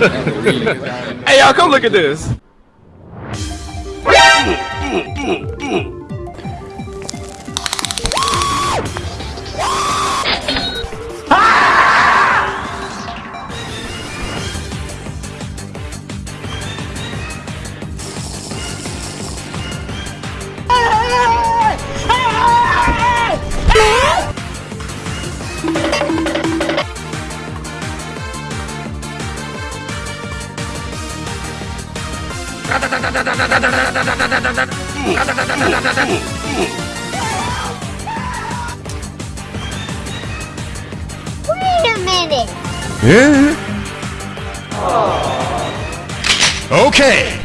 hey, y'all, come look at this. Ah! Ah! Ah! Wait a minute. Yeah. Okay.